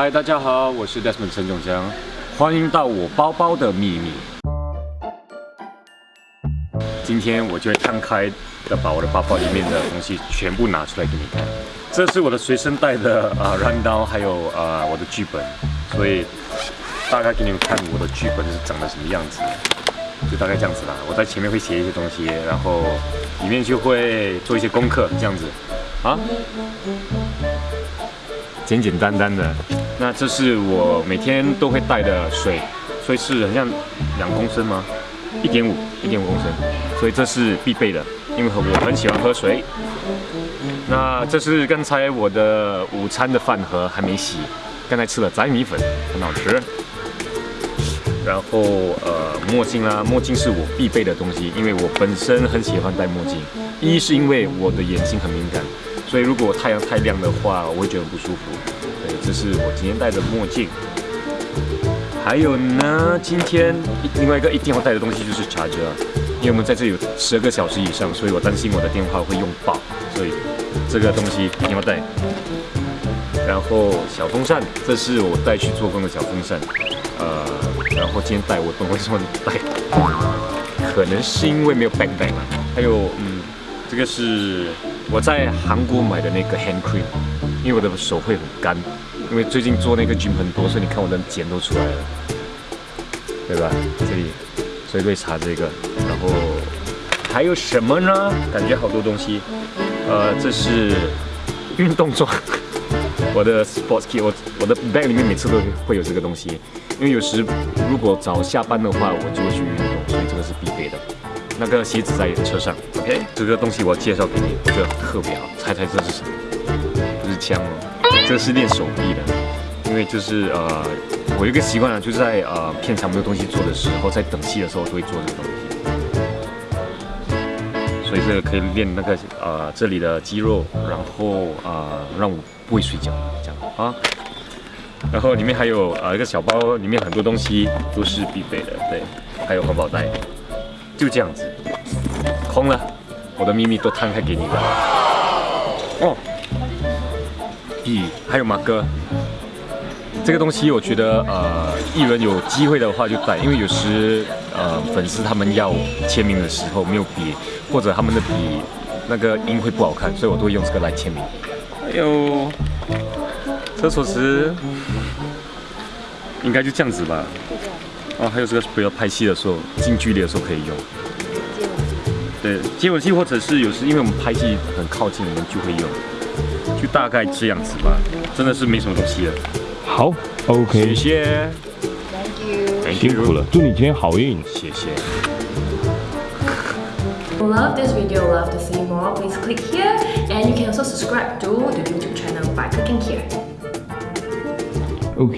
嗨，大家好，我是 Desmond 陈永江，欢迎到我包包的秘密。今天我就会摊开的把我的包包里面的东西全部拿出来给你看。这是我的随身带的啊软刀，还有啊我的剧本，所以大概给你们看我的剧本是长得什么样子，就大概这样子啦。我在前面会写一些东西，然后里面就会做一些功课，这样子啊，简简单单的。那这是我每天都会带的水，所以是很像两公升吗？一点五，一点五公升，所以这是必备的，因为我很喜欢喝水。那这是刚才我的午餐的饭盒还没洗，刚才吃了仔米粉，很好吃。然后呃墨镜啦，墨镜是我必备的东西，因为我本身很喜欢戴墨镜。一是因为我的眼睛很敏感，所以如果太阳太亮的话，我会觉得很不舒服。这是我今天戴的墨镜，还有呢，今天另外一个一定要带的东西就是茶遮，因为我们在这里有十二个小时以上，所以我担心我的电话会用爆，所以这个东西一定要带。然后小风扇，这是我带去做工的小风扇，呃，然后今天带我本为什么带？可能是因为没有 bag 带嘛。还有，嗯，这个是我在韩国买的那个 hand cream。因为我的手会很干，因为最近做那个菌很多，所以你看我的茧都出来了，对吧？这里，所以会擦这个。然后还有什么呢？感觉好多东西。呃，这是运动装，我的 sports kit，我我的 bag 里面每次都会有这个东西，因为有时如果早下班的话，我就会去运动，所以这个是必备的。那个鞋子在车上，OK？这个东西我介绍给你，我觉得特别好，猜猜这是什么？枪哦，这是练手臂的，因为就是呃，我有一个习惯啊，就是在呃片场没有东西做的时候，在等戏的时候都会做这个东西，所以这个可以练那个呃这里的肌肉，然后啊让我不会睡觉这样。啊，然后里面还有呃一个小包，里面很多东西都是必备的，对，还有环保袋，就这样子，空了，我的秘密都摊开给你了，哦。还有马哥，这个东西我觉得呃，艺人有机会的话就带，因为有时呃粉丝他们要签名的时候没有笔，或者他们的笔那个音会不好看，所以我都会用这个来签名。还有厕所纸，应该就这样子吧。哦，还有这个不要拍戏的时候近距离的时候可以用。对，接吻器或者是有时因为我们拍戏很靠近，我们就会用。就大概这样子吧，真的是没什么东西了。好，OK，谢谢，Thank you，辛苦了，祝你今天好运，谢谢。Love this video, love to see more, please click here and you can also subscribe to the YouTube channel by clicking here.